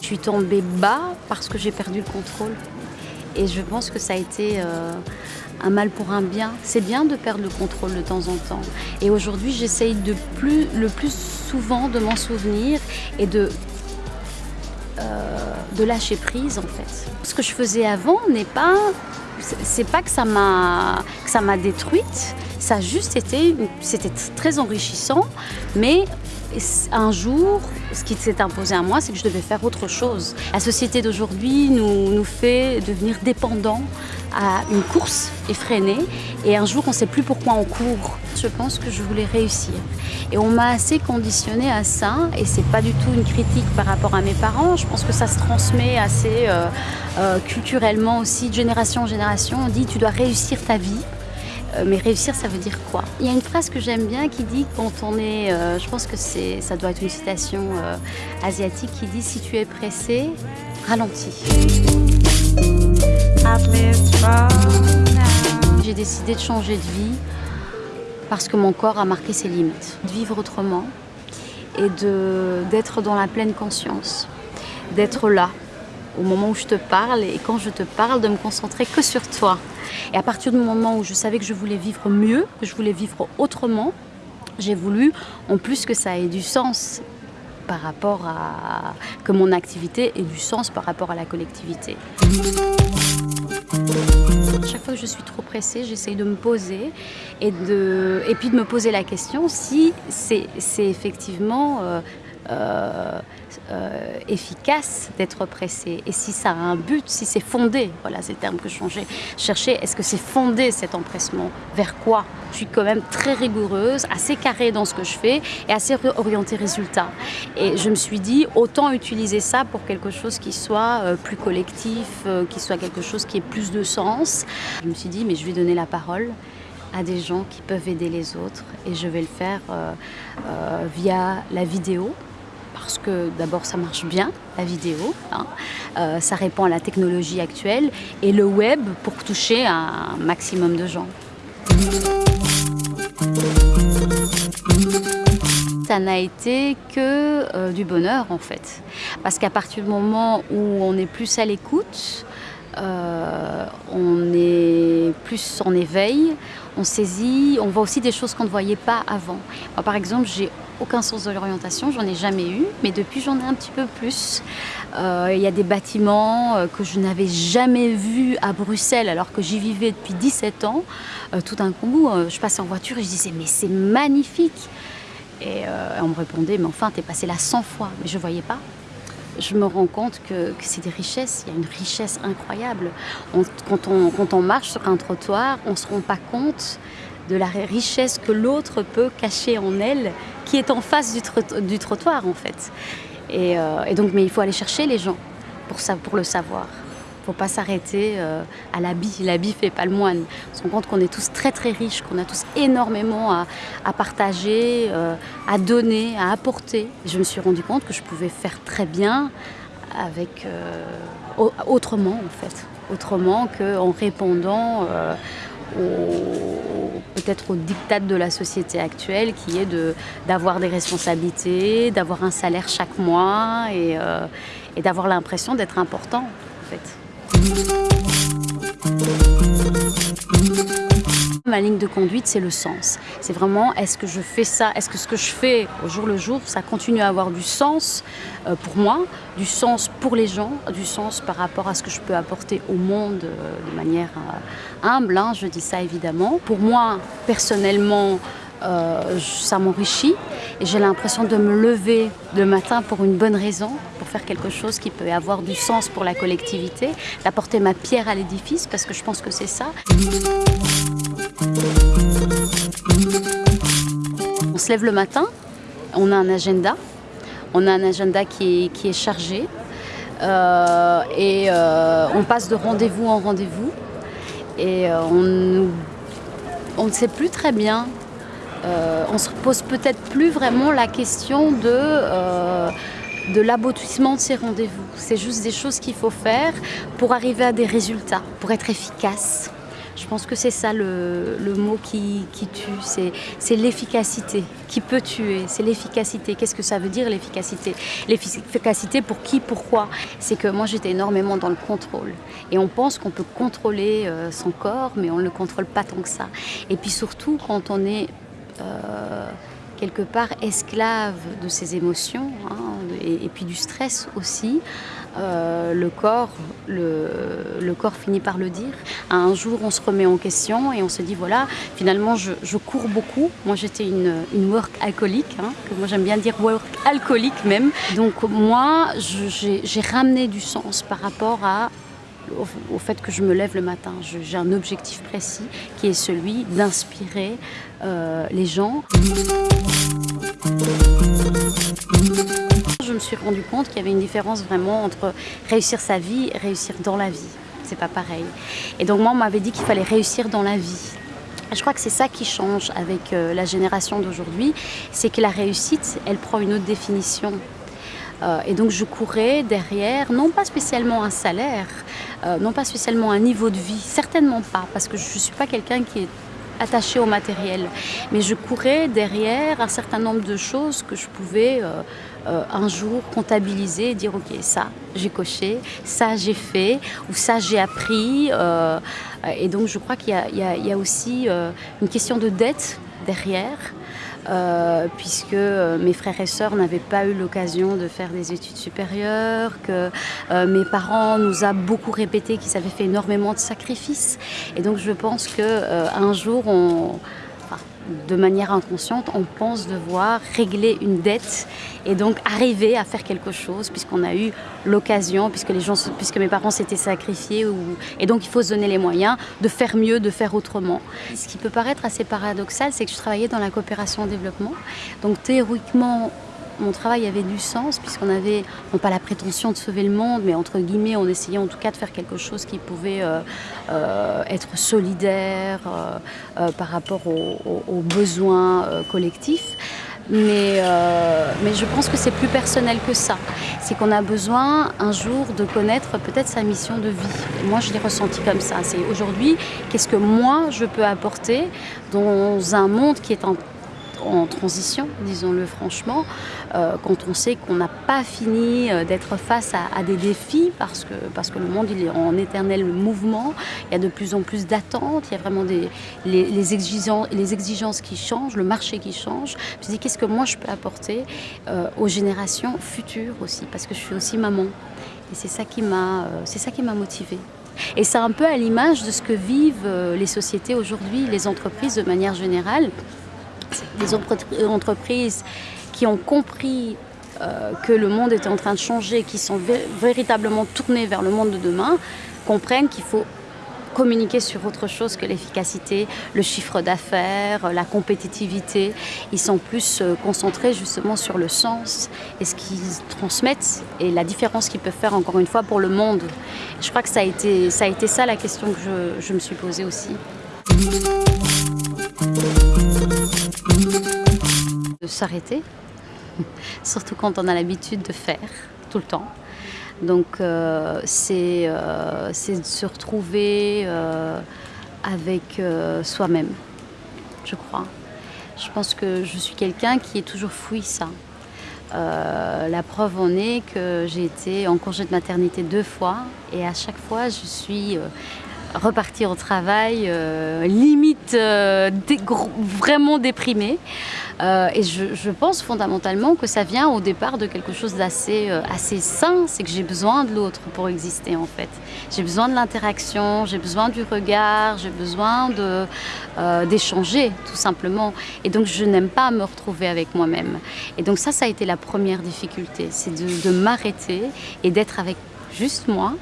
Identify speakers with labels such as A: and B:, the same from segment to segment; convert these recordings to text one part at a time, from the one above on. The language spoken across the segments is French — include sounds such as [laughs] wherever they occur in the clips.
A: Je suis tombée bas parce que j'ai perdu le contrôle. Et je pense que ça a été euh, un mal pour un bien. C'est bien de perdre le contrôle de temps en temps. Et aujourd'hui, j'essaye de plus, le plus souvent de m'en souvenir et de, euh, de lâcher prise en fait. Ce que je faisais avant n'est pas... C'est pas que ça m'a détruite, ça juste été, c'était très enrichissant, mais un jour, ce qui s'est imposé à moi, c'est que je devais faire autre chose. La société d'aujourd'hui nous, nous, fait devenir dépendants à une course effrénée et un jour on ne sait plus pourquoi on court. Je pense que je voulais réussir et on m'a assez conditionné à ça et c'est pas du tout une critique par rapport à mes parents. Je pense que ça se transmet assez euh, euh, culturellement aussi, de génération en génération. On dit tu dois réussir ta vie. Euh, mais réussir, ça veut dire quoi? Il y a une phrase que j'aime bien qui dit quand on est, je pense que ça doit être une citation asiatique qui dit si tu es pressé, ralentis. J'ai décidé de changer de vie parce que mon corps a marqué ses limites. De vivre autrement et d'être dans la pleine conscience, d'être là au moment où je te parle et quand je te parle de me concentrer que sur toi. Et à partir du moment où je savais que je voulais vivre mieux, que je voulais vivre autrement, j'ai voulu en plus que ça ait du sens par rapport à... que mon activité ait du sens par rapport à la collectivité. Chaque fois que je suis trop pressée, j'essaye de me poser et, de, et puis de me poser la question si c'est effectivement euh, euh, euh, efficace d'être pressé et si ça a un but, si c'est fondé, voilà c'est le terme que je cherchais, est-ce que c'est fondé cet empressement Vers quoi? Je suis quand même très rigoureuse, assez carrée dans ce que je fais et assez orientée résultat. Et je me suis dit, autant utiliser ça pour quelque chose qui soit euh, plus collectif, qui soit quelque chose qui ait plus de sens. Je me suis dit, mais je vais donner la parole à des gens qui peuvent aider les autres et je vais le faire via la vidéo parce que d'abord ça marche bien, la vidéo, hein. euh, ça répond à la technologie actuelle, et le web pour toucher un maximum de gens. Ça n'a été que euh, du bonheur en fait, parce qu'à partir du moment où on est plus à l'écoute, euh, on est plus en éveil, on saisit, on voit aussi des choses qu'on ne voyait pas avant. par exemple, j'ai aucun sens de l'orientation, j'en ai jamais eu, mais depuis j'en ai un petit peu plus. Euh, il y a des bâtiments euh, que je n'avais jamais vus à Bruxelles alors que j'y vivais depuis 17 ans. Euh, tout d'un coup, je passais en voiture et je disais mais c'est magnifique Et on me répondait mais enfin t'es passé là 100 fois, mais je ne voyais pas je me rends compte que, c'est des richesses, il y a une richesse incroyable. quand, on, quand, on, marche sur un trottoir, on ne se rend pas compte de la richesse que l'autre peut cacher en elle, qui est en face du, trottoir en fait. Euh, et, donc, mais il faut aller chercher les gens pour, le savoir. Il ne faut pas s'arrêter euh, à l'habit. L'habit fait pas le moine. On se rend compte qu'on est tous très très riches, qu'on a tous énormément à, partager, euh, à donner, à apporter. Je me suis rendu compte que je pouvais faire très bien avec autrement en fait. Autrement qu'en répondant peut-être au diktat de la société actuelle qui est d'avoir des responsabilités, d'avoir un salaire chaque mois et, euh, et d'avoir l'impression d'être important en fait. Ma ligne de conduite, c'est le sens. C'est vraiment, est-ce que je fais ça? Est-ce que ce que je fais au jour le jour, ça continue à avoir du sens euh, pour moi, du sens pour les gens, du sens par rapport à ce que je peux apporter au monde euh, de manière euh, humble, hein, je dis ça évidemment. Pour moi, personnellement, ça m'enrichit et j'ai l'impression de me lever le matin pour une bonne raison, pour faire quelque chose qui peut avoir du sens pour la collectivité, d'apporter ma pierre à l'édifice parce que je pense que c'est ça. Se lève le matin, on a un agenda, on a un agenda qui est, chargé euh, et euh, on passe de rendez-vous en rendez-vous et euh, on, ne sait plus très bien, on se pose peut-être plus vraiment la question de de l'aboutissement de ces rendez-vous. C'est juste des choses qu'il faut faire pour arriver à des résultats, pour être efficace. Je pense que c'est ça le, mot qui, tue, c'est l'efficacité. Qui peut tuer C'est l'efficacité. Qu'est-ce que ça veut dire l'efficacité? L'efficacité pour qui, pourquoi? C'est que moi j'étais énormément dans le contrôle. Et on pense qu'on peut contrôler euh, son corps, mais on ne le contrôle pas tant que ça. Et puis surtout quand on est... Euh, quelque part esclave de ses émotions hein, et, puis du stress aussi. Euh, le, corps, le, corps finit par le dire. Un jour, on se remet en question et on se dit voilà, finalement, je, cours beaucoup. Moi, j'étais une, une, work alcoolique, hein, que moi j'aime bien dire work alcoolique même. Donc, moi, j'ai ramené du sens par rapport à au, fait que je me lève le matin. J'ai un objectif précis qui est celui d'inspirer euh, les gens. Je me suis rendu compte qu'il y avait une différence vraiment entre réussir sa vie et réussir dans la vie. C'est pas pareil. Et donc moi, on m'avait dit qu'il fallait réussir dans la vie. Je crois que c'est ça qui change avec euh, la génération d'aujourd'hui, c'est que la réussite, elle prend une autre définition. Euh, et donc je courais derrière, non pas spécialement un salaire, euh, non pas spécialement un niveau de vie, certainement pas, parce que je ne suis pas quelqu'un qui est attaché au matériel. Mais je courais derrière un certain nombre de choses que je pouvais un jour comptabiliser et dire ok ça j'ai coché, ça j'ai fait ou ça j'ai appris. et donc je crois qu'il y, a aussi une question de dette derrière. Euh, puisque euh, mes frères et sœurs n'avaient pas eu l'occasion de faire des études supérieures, que euh, mes parents nous a beaucoup répété qu'ils avaient fait énormément de sacrifices. Et donc je pense qu'un jour, on, de manière inconsciente, on pense devoir régler une dette et donc arriver à faire quelque chose puisqu'on a eu l'occasion, puisque, les gens, puisque mes parents s'étaient sacrifiés. Et donc il faut se donner les moyens de faire mieux, de faire autrement. Ce qui peut paraître assez paradoxal, c'est que je travaillais dans la coopération au développement. Donc théoriquement, mon travail avait du sens puisqu'on avait, non pas la prétention de sauver le monde, mais entre guillemets, on essayait en tout cas de faire quelque chose qui pouvait euh, euh, être solidaire euh, par rapport aux, besoins collectifs. Mais, mais, je pense que c'est plus personnel que ça. C'est qu'on a besoin un jour de connaître peut-être sa mission de vie. moi, je l'ai ressenti comme ça. C'est aujourd'hui, qu'est-ce que moi, je peux apporter dans un monde qui est en en transition, disons-le franchement, euh, quand on sait qu'on n'a pas fini euh, d'être face à, des défis parce que, parce que le monde il est en éternel mouvement, il y a de plus en plus d'attentes, il y a vraiment des, les, exigences, les exigences qui changent, le marché qui change. Je me dis qu'est-ce que moi je peux apporter euh, aux générations futures aussi, parce que je suis aussi maman. Et c'est ça qui m'a motivée. Et c'est un peu à l'image de ce que vivent les sociétés aujourd'hui, les entreprises de manière générale des entreprises qui ont compris euh, que le monde était en train de changer, qui sont véritablement tournées vers le monde de demain, comprennent qu'il faut communiquer sur autre chose que l'efficacité, le chiffre d'affaires, la compétitivité. Ils sont plus euh, concentrés justement sur le sens et ce qu'ils transmettent et la différence qu'ils peuvent faire encore une fois pour le monde. Je crois que ça a été ça, la question que je me suis posée aussi. De s'arrêter, [laughs] surtout quand on a l'habitude de faire tout le temps. Donc euh, euh, c'est de se retrouver euh, avec soi-même, je crois. Je pense que je suis quelqu'un qui est toujours fouille ça. la preuve en est que j'ai été en congé de maternité deux fois et à chaque fois je suis repartir au travail, euh, limite euh, vraiment déprimée. Euh, et je, pense fondamentalement que ça vient au départ de quelque chose d'assez assez sain, c'est que j'ai besoin de l'autre pour exister en fait. J'ai besoin de l'interaction, j'ai besoin du regard, j'ai besoin d'échanger tout simplement. Et donc je n'aime pas me retrouver avec moi-même. Et donc ça, ça a été la première difficulté, c'est de m'arrêter et d'être avec juste moi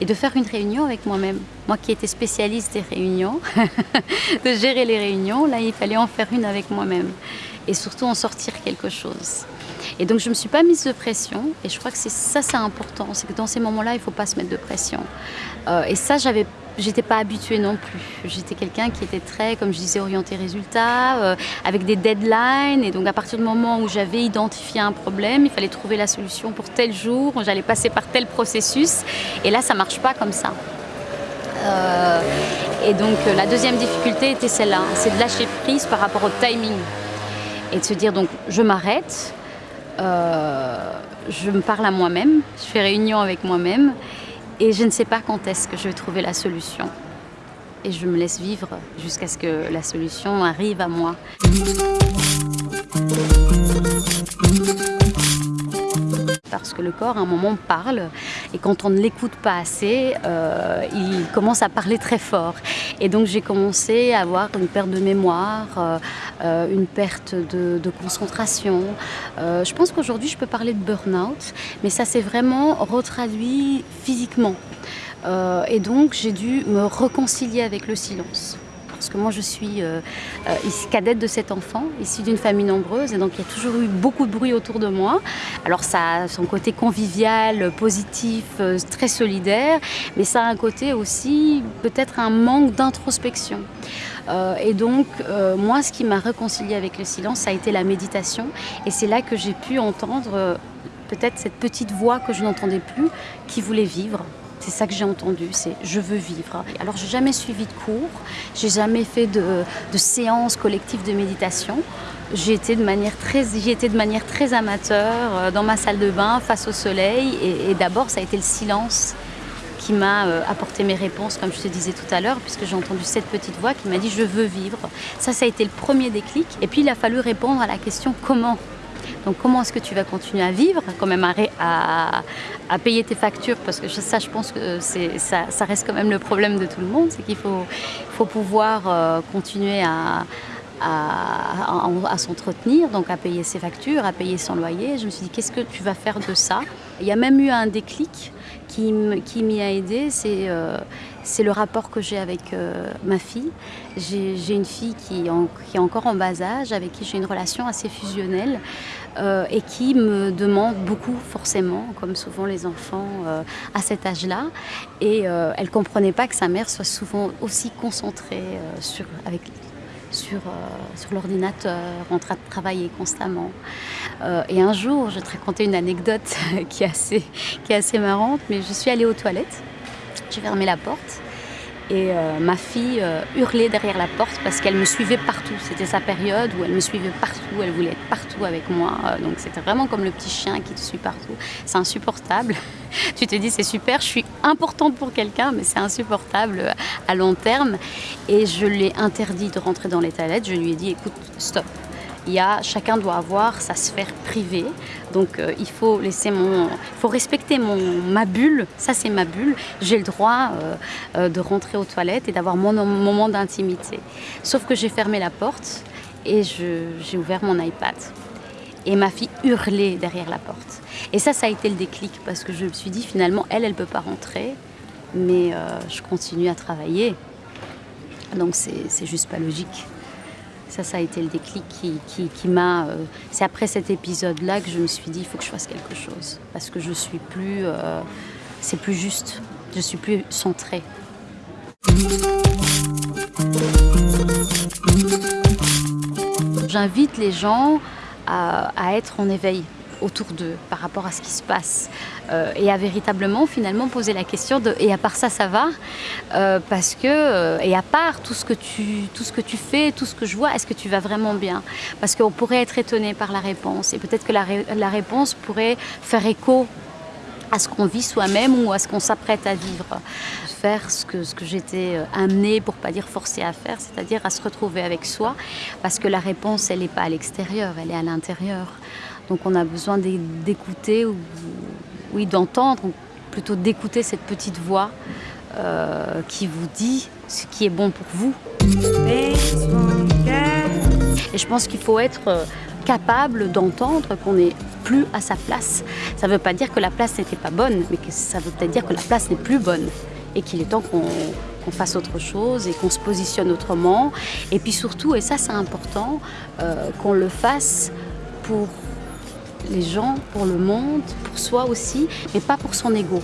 A: et de faire une réunion avec moi-même. Moi qui étais spécialiste des réunions, [laughs] de gérer les réunions, là il fallait en faire une avec moi-même et surtout en sortir quelque chose. Et donc je ne me suis pas mise de pression et je crois que ça c'est important, c'est que dans ces moments-là il ne faut pas se mettre de pression. Euh, et ça j'avais J'étais pas habituée non plus. J'étais quelqu'un qui était très, comme je disais, orienté résultat, euh, avec des deadlines. Et donc à partir du moment où j'avais identifié un problème, il fallait trouver la solution pour tel jour, j'allais passer par tel processus. Et là, ça marche pas comme ça. Euh, Et donc la deuxième difficulté était celle-là, c'est de lâcher prise par rapport au timing. Et de se dire donc je m'arrête, je me parle à moi-même, je fais réunion avec moi-même et je ne sais pas quand est-ce que je vais trouver la solution. Et je me laisse vivre jusqu'à ce que la solution arrive à moi. Parce que le corps, à un moment, parle, et quand on ne l'écoute pas assez, euh, il commence à parler très fort. Et donc j'ai commencé à avoir une perte de mémoire, euh, euh, une perte de, concentration. je pense qu'aujourd'hui, je peux parler de burn-out, mais ça s'est vraiment retraduit physiquement. et donc j'ai dû me réconcilier avec le silence moi je suis euh, euh, cadette de cet enfant, issue d'une famille nombreuse, et donc il y a toujours eu beaucoup de bruit autour de moi. Alors ça a son côté convivial, positif, euh, très solidaire, mais ça a un côté aussi peut-être un manque d'introspection. et donc, moi, ce qui m'a réconcilié avec le silence, ça a été la méditation. Et c'est là que j'ai pu entendre peut-être cette petite voix que je n'entendais plus, qui voulait vivre. C'est ça que j'ai entendu, c'est je veux vivre. Alors j'ai jamais suivi de cours, j'ai jamais fait de, séances collectives de méditation. J'ai été de manière très, j'y de manière très amateur euh, dans ma salle de bain face au soleil et, d'abord ça a été le silence qui m'a euh, apporté mes réponses, comme je te disais tout à l'heure, puisque j'ai entendu cette petite voix qui m'a dit je veux vivre. Ça, ça a été le premier déclic. Et puis il a fallu répondre à la question comment donc comment est-ce que tu vas continuer à vivre, quand même à, payer tes factures? Parce que ça, je pense que ça, reste quand même le problème de tout le monde, c'est qu'il faut, pouvoir euh, continuer à, s'entretenir, donc à payer ses factures, à payer son loyer. Je me suis dit, qu'est-ce que tu vas faire de ça? Il y a même eu un déclic qui, m'y a aidé, c'est euh, c'est le rapport que j'ai avec euh, ma fille. J'ai une fille qui, est encore en bas âge, avec qui j'ai une relation assez fusionnelle euh, et qui me demande beaucoup forcément, comme souvent les enfants à cet âge-là. Et elle ne comprenait pas que sa mère soit souvent aussi concentrée sur, avec, sur, sur l'ordinateur, en train de travailler constamment. et un jour, je vais te raconter une anecdote [laughs] qui est assez, qui est assez marrante, mais je suis allée aux toilettes j'ai fermé la porte et euh, ma fille euh, hurlait derrière la porte parce qu'elle me suivait partout. C'était sa période où elle me suivait partout, elle voulait être partout avec moi. Euh, donc c'était vraiment comme le petit chien qui te suit partout. C'est insupportable. [laughs] tu te dis c'est super, je suis importante pour quelqu'un, mais c'est insupportable à long terme. Et je l'ai interdit de rentrer dans les toilettes. Je lui ai dit écoute, stop, il y a, chacun doit avoir sa sphère privée. Donc euh, il faut laisser mon, faut respecter mon, ma bulle. Ça c'est ma bulle. J'ai le droit euh, euh, de rentrer aux toilettes et d'avoir mon, moment d'intimité. Sauf que j'ai fermé la porte et j'ai ouvert mon iPad. Et ma fille hurlait derrière la porte. Et ça, ça a été le déclic parce que je me suis dit finalement, elle, elle peut pas rentrer, mais je continue à travailler. Donc c'est juste pas logique. Ça, ça a été le déclic qui, m'a... Euh, c'est après cet épisode-là que je me suis dit, il faut que je fasse quelque chose. Parce que je suis plus... Euh, c'est plus juste. Je suis plus centrée. J'invite les gens à être en éveil autour d'eux par rapport à ce qui se passe euh, et à véritablement finalement poser la question de et à part ça ça va euh, parce que euh, et à part tout ce que tu tout ce que tu fais tout ce que je vois est-ce que tu vas vraiment bien? Parce qu'on pourrait être étonné par la réponse et peut-être que la, réponse pourrait faire écho à ce qu'on vit soi-même ou à ce qu'on s'apprête à vivre. Faire ce que, ce que j'étais amenée, pour pas dire forcée à faire, c'est-à-dire à se retrouver avec soi, parce que la réponse, elle n'est pas à l'extérieur, elle est à l'intérieur. Donc on a besoin d'écouter, ou oui, d'entendre, plutôt d'écouter cette petite voix euh, qui vous dit ce qui est bon pour vous. Et je pense qu'il faut être euh, capable d'entendre qu'on n'est plus à sa place. Ça ne veut pas dire que la place n'était pas bonne, mais que ça veut peut-être dire que la place n'est plus bonne et qu'il est temps qu'on fasse autre chose et qu'on se positionne autrement. Et puis surtout, et ça c'est important, euh, qu'on le fasse pour les gens, pour le monde, pour soi aussi, mais pas pour son ego.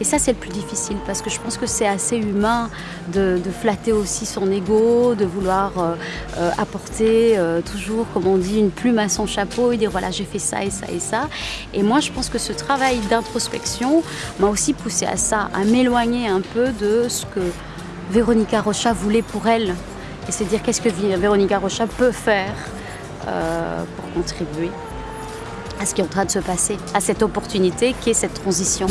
A: Et ça, c'est le plus difficile parce que je pense que c'est assez humain de, flatter aussi son ego, de vouloir euh, euh, apporter euh, toujours, comme on dit, une plume à son chapeau et dire voilà, j'ai fait ça et ça et ça. Et moi, je pense que ce travail d'introspection m'a aussi poussé à ça, à m'éloigner un peu de ce que Véronica Rocha voulait pour elle et se dire qu'est-ce que Véronica Rocha peut faire pour contribuer à ce qui est en train de se passer, à cette opportunité qui est cette transition.